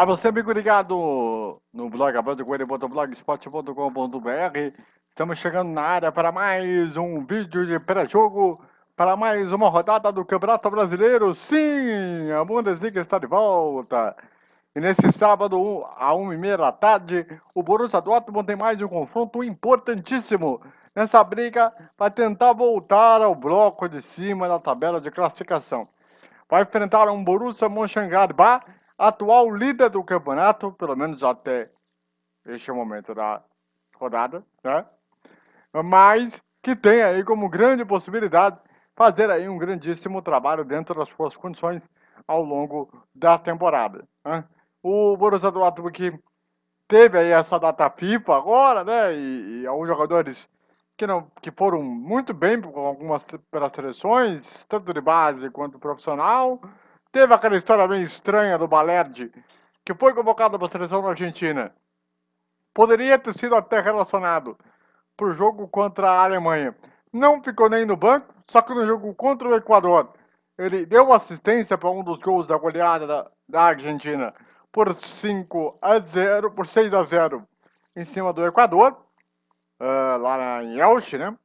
A você, amigo ligado no blog blogspot.com.br. Estamos chegando na área para mais um vídeo de pré-jogo, para mais uma rodada do Campeonato Brasileiro. Sim, a Bundesliga está de volta. E nesse sábado, a 1h30 da tarde, o Borussia Dortmund tem mais um confronto importantíssimo nessa briga para tentar voltar ao bloco de cima da tabela de classificação. Vai enfrentar um Borussia Mönchengladbach atual líder do campeonato, pelo menos até este momento da rodada, né? Mas que tem aí como grande possibilidade fazer aí um grandíssimo trabalho dentro das suas condições ao longo da temporada. Né? O Borussia Dortmund que teve aí essa data FIFA agora, né? E, e alguns jogadores que não que foram muito bem com algumas pelas seleções, tanto de base quanto profissional. Teve aquela história bem estranha do Balerdi, que foi convocado para a seleção da Argentina. Poderia ter sido até relacionado para o jogo contra a Alemanha. Não ficou nem no banco, só que no jogo contra o Equador, ele deu assistência para um dos gols da goleada da, da Argentina por 5 a 0, por 6 a 0 em cima do Equador, uh, lá em Elche, né?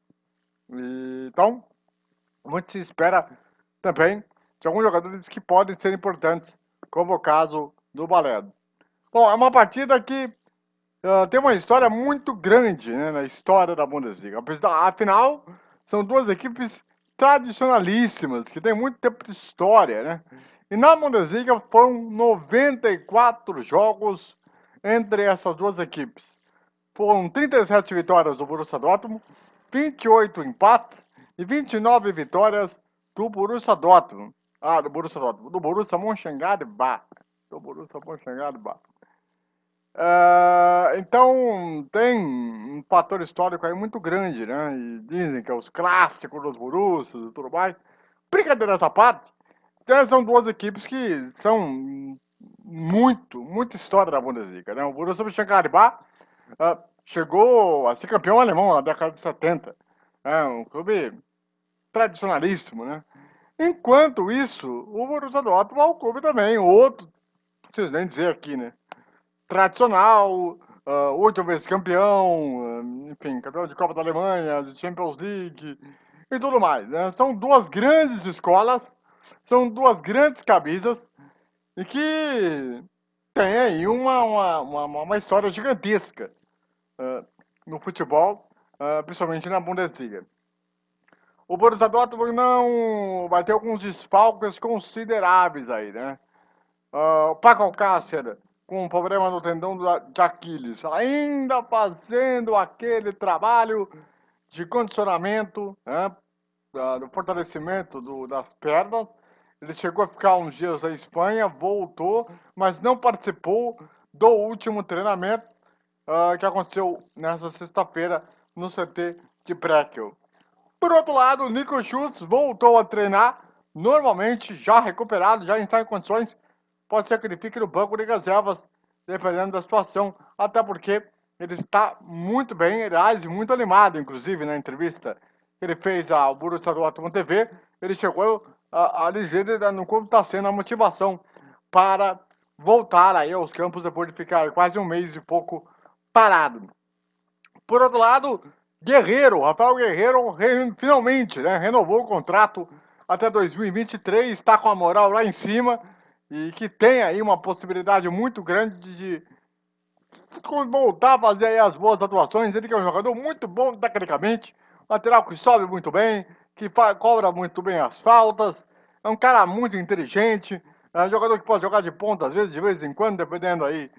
E, então, muito se espera também de alguns jogadores que podem ser importantes, como o caso do Balé. Bom, é uma partida que uh, tem uma história muito grande né, na história da Bundesliga. Afinal, são duas equipes tradicionalíssimas, que têm muito tempo de história, né? E na Bundesliga foram 94 jogos entre essas duas equipes. Foram 37 vitórias do Borussia Dortmund, 28 empates e 29 vitórias do Borussia Dortmund. Ah, do Borussia Dortmund. Do Borussia Mönchengladbach. Do Borussia Mönchengladbach. Uh, então, tem um fator histórico aí muito grande, né? E dizem que é os clássicos dos Borussias e tudo mais. Brincadeira essa parte, então, são duas equipes que são muito, muita história da Bundesliga, né? O Borussia Mönchengladbach uh, chegou a ser campeão alemão na década de 70. É né? um clube tradicionalíssimo, né? Enquanto isso, o Borussia Dortmund é um clube também, outro, não preciso nem dizer aqui, né? Tradicional, uh, oito vezes campeão, uh, enfim, campeão de Copa da Alemanha, de Champions League e tudo mais. Né? São duas grandes escolas, são duas grandes camisas e que tem aí uma, uma, uma, uma história gigantesca uh, no futebol, principalmente na Bundesliga. O Borussia Dortmund não vai ter alguns desfalques consideráveis aí, né? Uh, o Paco Alcácer com um problema no tendão de Aquiles, ainda fazendo aquele trabalho de condicionamento, né? Do fortalecimento do, das pernas. Ele chegou a ficar uns dias na Espanha, voltou, mas não participou do último treinamento uh, que aconteceu nessa sexta-feira no CT de Prekel. Por outro lado, Nico Schultz voltou a treinar normalmente, já recuperado, já está em condições. Pode ser que ele fique no banco de reservas, dependendo da situação, até porque ele está muito bem, aliás, muito animado, inclusive, na entrevista que ele fez ao Borussia Dortmund TV, ele chegou a, dizer no como está sendo a motivação para voltar aí aos campos depois de ficar quase um mês e pouco parado. Por outro lado, Guerreiro, Rafael Guerreiro finalmente né, renovou o contrato até 2023, está com a moral lá em cima e que tem aí uma possibilidade muito grande de voltar a fazer as boas atuações. Ele que é um jogador muito bom tecnicamente, lateral que sobe muito bem, que cobra muito bem as faltas, é um cara muito inteligente, é um jogador que pode jogar de ponta às vezes, de vez em quando, dependendo aí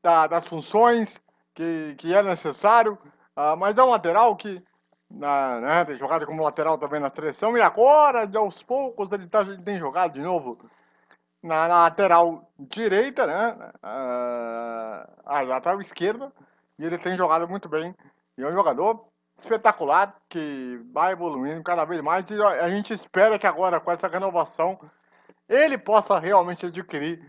da, das funções que, que é necessário. Uh, mas é um lateral que na, né, tem jogado como lateral também na seleção e agora, de aos poucos, ele, tá, tem jogado de novo na, na lateral direita, né? Uh, a lateral esquerda, e ele tem jogado muito bem. E é um jogador espetacular que vai evoluindo cada vez mais e a gente espera que agora com essa renovação ele possa realmente adquirir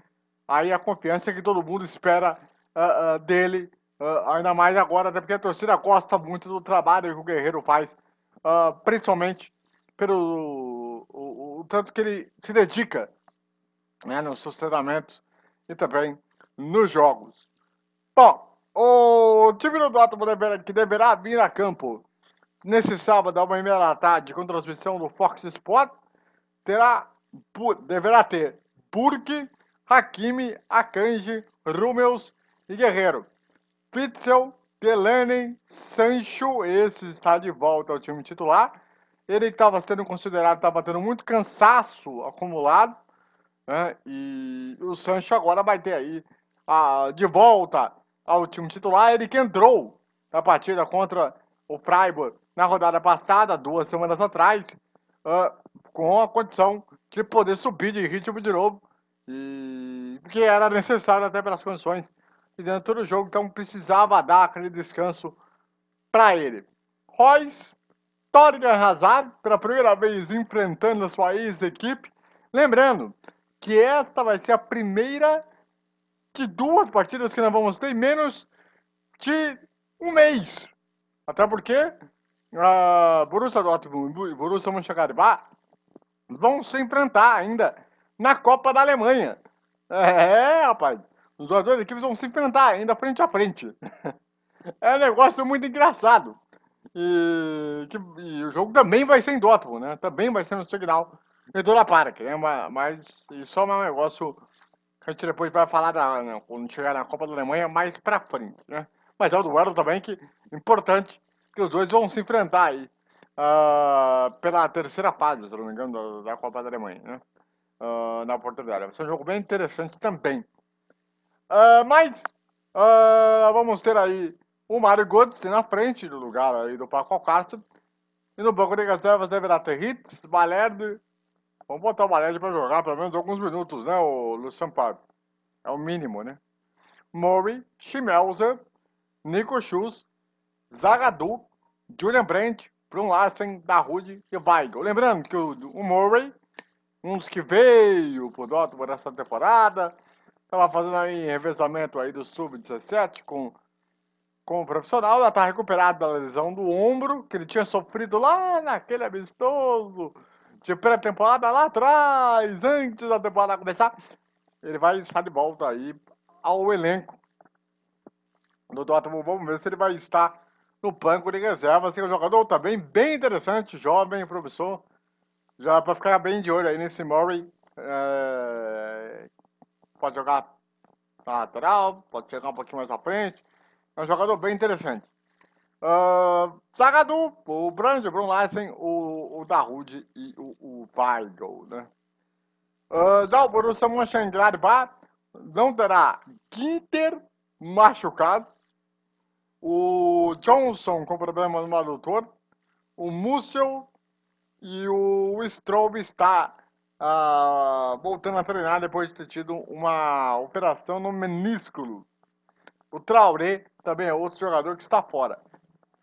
aí a confiança que todo mundo espera uh, uh, dele Uh, ainda mais agora, até porque a torcida gosta muito do trabalho que o Guerreiro faz, uh, principalmente pelo o, o, tanto que ele se dedica né, nos seus treinamentos e também nos jogos. Bom, o time do Dortmund que deverá vir a campo nesse sábado, uma e meia da tarde, com transmissão do Fox Sport, terá, deverá ter Burke, Hakimi, Akanji, Rummels e Guerreiro. Pitzel, Delaney, Sancho, esse está de volta ao time titular. Ele estava sendo considerado, estava tendo muito cansaço acumulado, né? E o Sancho agora vai ter aí a, de volta ao time titular. Ele que entrou na partida contra o Freiburg na rodada passada, duas semanas atrás, uh, com a condição de poder subir de ritmo de novo, e que era necessário até pelas condições dentro do jogo, então precisava dar aquele descanso para ele. Royce, Torgan Hazard, pela primeira vez enfrentando a sua ex-equipe. Lembrando que esta vai ser a primeira de duas partidas que nós vamos ter em menos de um mês. Até porque a Borussia Dortmund e Borussia Mönchengladbach vão se enfrentar ainda na Copa da Alemanha. É, rapaz. Os duas equipes vão se enfrentar ainda frente a frente. é um negócio muito engraçado. E, que, e, o jogo também vai ser em Dortmund, né? Também vai ser no Signal Iduna Park, né? Mas isso é um negócio que a gente depois vai falar da, né, quando chegar na Copa da Alemanha mais pra frente, né? Mas é o duelo também que importante que os dois vão se enfrentar aí uh, pela terceira fase, se não me engano, da, da Copa da Alemanha, né? Uh, na oportunidade. Vai ser um jogo bem interessante também. Uh, mas vamos ter aí o Mário Götze na frente do lugar aí do Paco Alcácer. E no banco de reservas deverá ter Hitz, Valerdi. Vamos botar o Valerdi para jogar pelo menos alguns minutos, né, o Lucian Pablo? É o mínimo, né? Murray, Schmelzer, Nico Schuss, Zagadou, Julian Brandt, Brun Larsen, Darude e Weigl. Lembrando que o, o Murray, um dos que veio pro Dortmund nessa temporada, estava fazendo aí revezamento aí do Sub-17 com como profissional, já está recuperado da lesão do ombro, que ele tinha sofrido lá naquele amistoso de pré-temporada lá atrás, antes da temporada começar. Ele vai estar de volta aí ao elenco do Dortmund. Vamos ver se ele vai estar no banco de reserva. Assim, um jogador também bem interessante, jovem, professor. Já para ficar bem de olho aí nesse Murray. É... Pode jogar na lateral, pode chegar um pouquinho mais à frente. É um jogador bem interessante. Uh, Zagadou, o Brand, o Brun Larsen, o, o Darude e o, o Weigl, né? Uh, já o Borussia Mönchengladbach não terá Ginter machucado, o Johnson com problema no adutor, o Mussel e o Strobe está uh, voltando a treinar depois de ter tido uma operação no menisco. O Traoré também é outro jogador que está fora.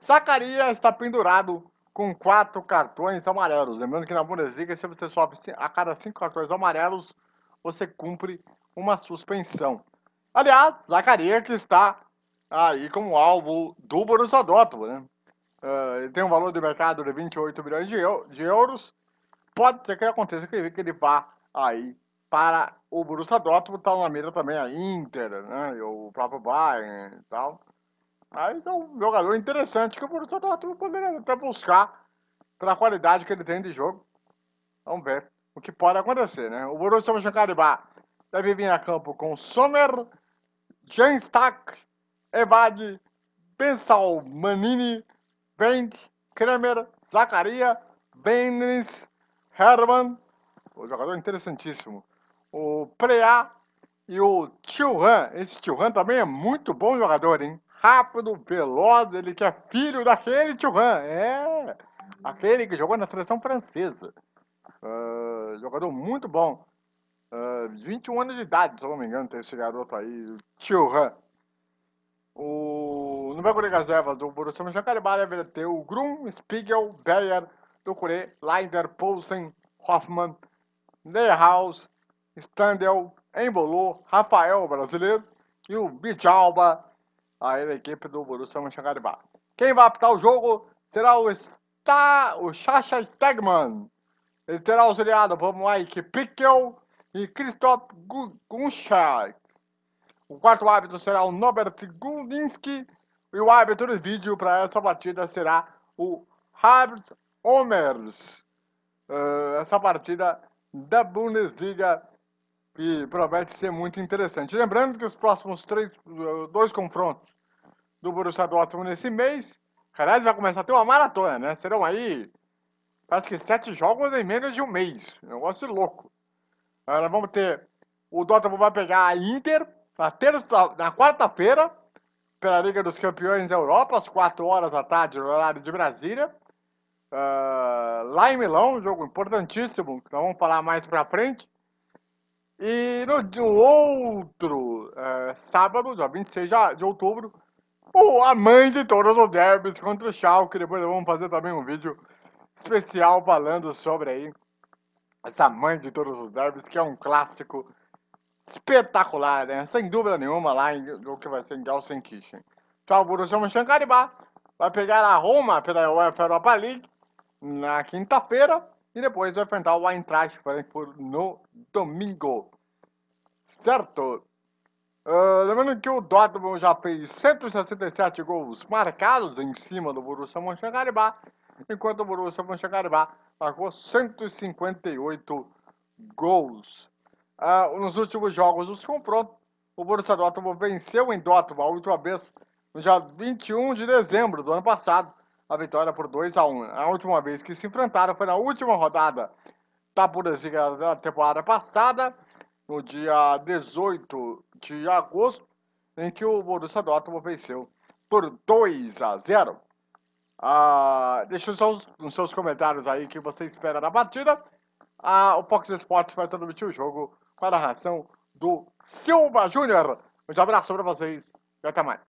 Zacaria está pendurado com quatro cartões amarelos. Lembrando que na Bundesliga, se você sofre a cada cinco cartões amarelos, você cumpre uma suspensão. Aliás, Zacaria que está aí como alvo do Borussia Dortmund, né? Uh, ele tem um valor de mercado de 28 milhões de, eu, de euros. Pode ser que aconteça que, ele vá aí para o Borussia Dortmund, está na mira também a Inter, né? o próprio Bayern e tal. Aí é um jogador interessante que o Borussia Dortmund poderia até buscar pela qualidade que ele tem de jogo. Vamos ver o que pode acontecer, né? O Borussia Mönchengladbach deve vir a campo com Sommer, Stack, Evad, Bensal, Manini, Wendt, Kremer, Zacaria, Benes, Herman, o jogador interessantíssimo, o Preá e o Chilhan. Esse Chilhan também é muito bom jogador, hein? Rápido, veloz, ele que é filho daquele Chilhan. É, aquele que jogou na seleção francesa. Uh, jogador muito bom. Uh, 21 anos de idade, se eu não me engano, tem esse garoto aí, o Chilhan. O, no banco de reservas do Borussia Mönchengladbach deve ter o Grum, Spiegel, Beyer, Ducuré, Leider, Poulsen, Hoffmann, Neuhaus, Standel, Embolo, Rafael, brasileiro, e o Bijalba, a equipe do Borussia Mönchengladbach. Quem vai apitar o jogo será o, Sta, o Sasha Stegman. Ele terá auxiliado por Mike Pickel e Christoph Gunschak. O quarto árbitro será o Norbert Gudinski. E o árbitro de vídeo para essa partida será o Harbs Omers. Uh, essa partida da Bundesliga que promete ser muito interessante. Lembrando que os próximos três, uh, dois confrontos do Borussia Dortmund nesse mês, aliás, vai começar a ter uma maratona, né? Serão aí, acho que sete jogos em menos de um mês. Negócio louco. Agora vamos ter, o Dortmund vai pegar a Inter na, terça, na quarta-feira, pela Liga dos Campeões da Europa, às 4 horas da tarde, no horário de Brasília. Uh, lá em Milão, um jogo importantíssimo, que nós vamos falar mais pra frente. E no, no outro uh, sábado, dia 26 de outubro, o, a mãe de todos os derbys contra o Schalke. Depois vamos fazer também um vídeo especial falando sobre aí essa mãe de todos os derbys, que é um clássico espetacular, né? Sem dúvida nenhuma lá em, o que vai ser em Gelsenkirchen. Então o Borussia Mönchengladbach vai pegar a Roma pela UEFA Europa League na quinta-feira e depois vai enfrentar o Eintracht Frankfurt no domingo. Certo? Uh, lembrando que o Dortmund já fez 167 gols marcados em cima do Borussia Mönchengladbach, enquanto o Borussia Mönchengladbach marcou 158 gols. Uh, nos últimos jogos dos confrontos, o Borussia Dortmund venceu em Dortmund a última vez no dia 21 de dezembro do ano passado, a vitória por 2 a 1 A última vez que se enfrentaram foi na última rodada da Bundesliga da temporada passada, no dia 18 de agosto, em que o Borussia Dortmund venceu por 2 a 0. Ah, deixa os seus, os seus comentários aí que você espera da partida. Ah, o Fox Sports vai transmitir o jogo com a narração do Silva Júnior. Um abraço para vocês e até mais.